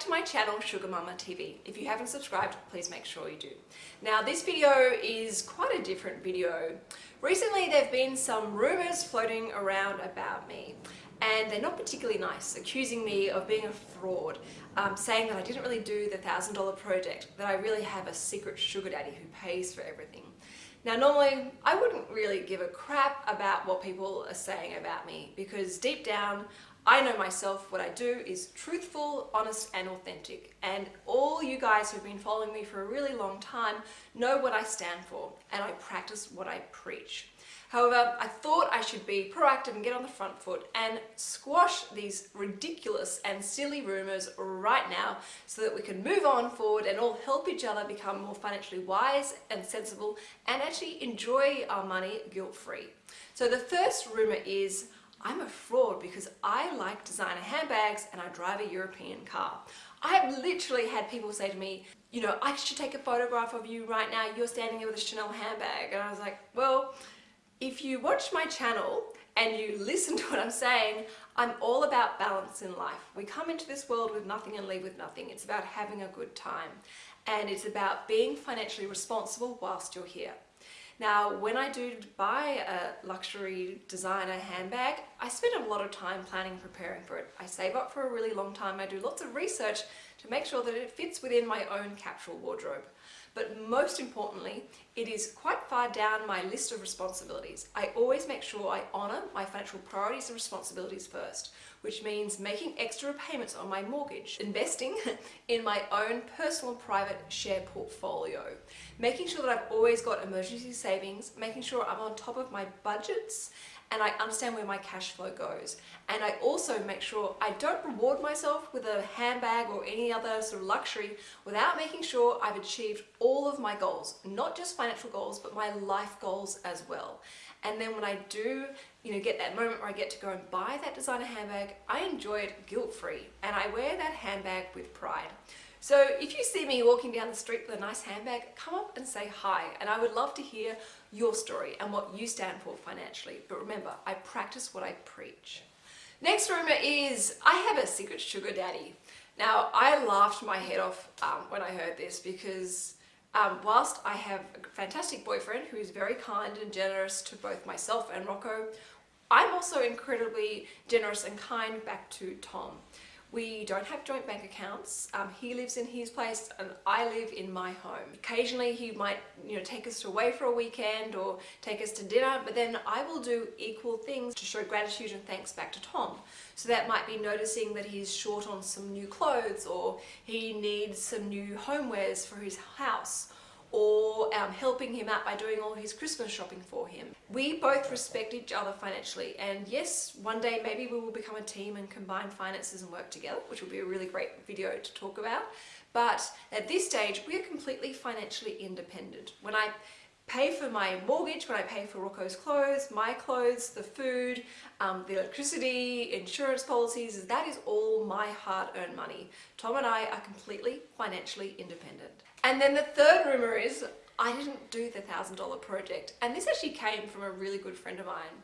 to my channel Sugar Mama TV. If you haven't subscribed, please make sure you do. Now this video is quite a different video. Recently there have been some rumours floating around about me and they're not particularly nice, accusing me of being a fraud, um, saying that I didn't really do the $1,000 project, that I really have a secret sugar daddy who pays for everything. Now normally I wouldn't really give a crap about what people are saying about me because deep down I know myself, what I do is truthful, honest and authentic and all you guys who've been following me for a really long time know what I stand for and I practice what I preach. However, I thought I should be proactive and get on the front foot and squash these ridiculous and silly rumours right now so that we can move on forward and all help each other become more financially wise and sensible and actually enjoy our money guilt-free. So the first rumour is I'm a fraud because I like designer handbags and I drive a European car. I have literally had people say to me, you know, I should take a photograph of you right now, you're standing there with a Chanel handbag. And I was like, well, if you watch my channel and you listen to what I'm saying, I'm all about balance in life. We come into this world with nothing and leave with nothing. It's about having a good time. And it's about being financially responsible whilst you're here. Now, when I do buy a luxury designer handbag, I spend a lot of time planning and preparing for it. I save up for a really long time. I do lots of research to make sure that it fits within my own capsule wardrobe. But most importantly, it is quite far down my list of responsibilities. I always make sure I honour my financial priorities and responsibilities first, which means making extra payments on my mortgage, investing in my own personal private share portfolio, making sure that I've always got emergency savings, making sure I'm on top of my budgets, and I understand where my cash flow goes. And I also make sure I don't reward myself with a handbag or any other sort of luxury without making sure I've achieved all of my goals, not just financial goals, but my life goals as well. And then when I do, you know, get that moment where I get to go and buy that designer handbag, I enjoy it guilt-free and I wear that handbag with pride. So if you see me walking down the street with a nice handbag, come up and say hi. And I would love to hear your story and what you stand for financially. But remember, I practice what I preach. Next rumor is I have a secret sugar daddy. Now, I laughed my head off um, when I heard this because um, whilst I have a fantastic boyfriend who is very kind and generous to both myself and Rocco, I'm also incredibly generous and kind back to Tom. We don't have joint bank accounts. Um, he lives in his place and I live in my home. Occasionally he might you know, take us away for a weekend or take us to dinner, but then I will do equal things to show gratitude and thanks back to Tom. So that might be noticing that he's short on some new clothes or he needs some new homewares for his house or um, helping him out by doing all his Christmas shopping for him. We both respect each other financially and yes, one day maybe we will become a team and combine finances and work together, which will be a really great video to talk about. But at this stage, we are completely financially independent. When I pay for my mortgage, when I pay for Rocco's clothes, my clothes, the food, um, the electricity, insurance policies, that is all my hard-earned money. Tom and I are completely financially independent. And then the third rumor is I didn't do the $1,000 project. And this actually came from a really good friend of mine.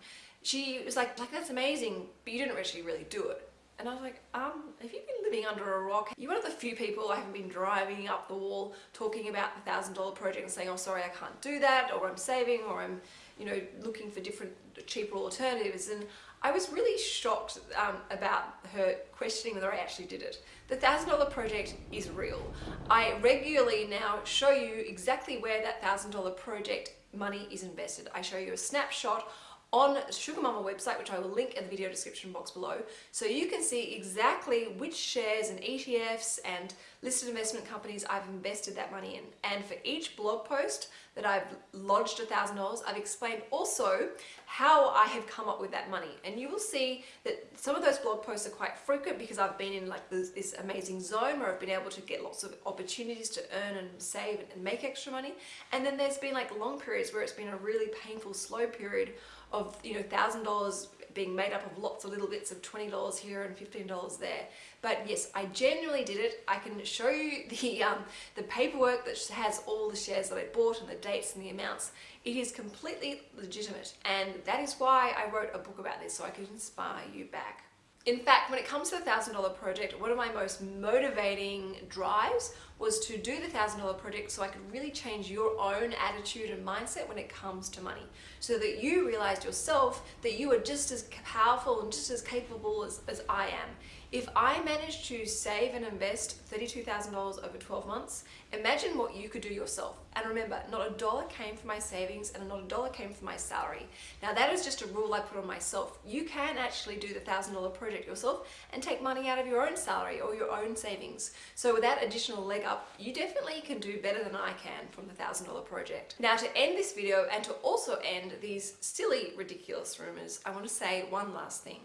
She was like, like that's amazing, but you didn't actually really do it. And I was like, um, have you been living under a rock? You're one of the few people I haven't been driving up the wall talking about the $1,000 project and saying, oh, sorry, I can't do that, or I'm saving, or I'm, you know, looking for different, cheaper alternatives. And I was really shocked um, about her questioning whether I actually did it. The $1,000 project is real. I regularly now show you exactly where that $1,000 project money is invested. I show you a snapshot on Sugar Mama website, which I will link in the video description box below, so you can see exactly which shares and ETFs and listed investment companies I've invested that money in. And for each blog post that I've lodged $1,000, I've explained also how I have come up with that money. And you will see that some of those blog posts are quite frequent because I've been in like this, this amazing zone where I've been able to get lots of opportunities to earn and save and make extra money. And then there's been like long periods where it's been a really painful, slow period of you know thousand dollars being made up of lots of little bits of $20 here and $15 there. But yes, I genuinely did it. I can show you the, um, the paperwork that has all the shares that I bought and the dates and the amounts. It is completely legitimate and that is why I wrote a book about this so I could inspire you back. In fact, when it comes to the $1,000 project, one of my most motivating drives was to do the $1,000 project so I could really change your own attitude and mindset when it comes to money. So that you realized yourself that you are just as powerful and just as capable as, as I am. If I managed to save and invest $32,000 over 12 months, imagine what you could do yourself. And remember, not a dollar came from my savings and not a dollar came from my salary. Now that is just a rule I put on myself. You can actually do the $1,000 project yourself and take money out of your own salary or your own savings. So with that additional leg up, you definitely can do better than I can from the $1,000 project. Now to end this video and to also end these silly, ridiculous rumors, I want to say one last thing.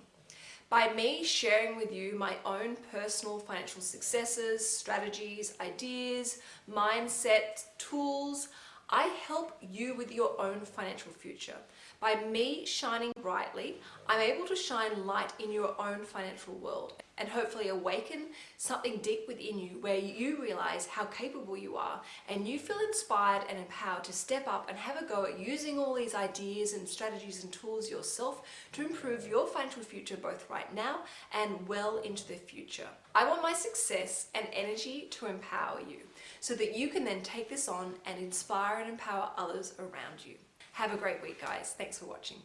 By me sharing with you my own personal financial successes, strategies, ideas, mindset, tools, I help you with your own financial future. By me shining brightly, I'm able to shine light in your own financial world and hopefully awaken something deep within you where you realize how capable you are and you feel inspired and empowered to step up and have a go at using all these ideas and strategies and tools yourself to improve your financial future both right now and well into the future. I want my success and energy to empower you so that you can then take this on and inspire and empower others around you. Have a great week, guys. Thanks for watching.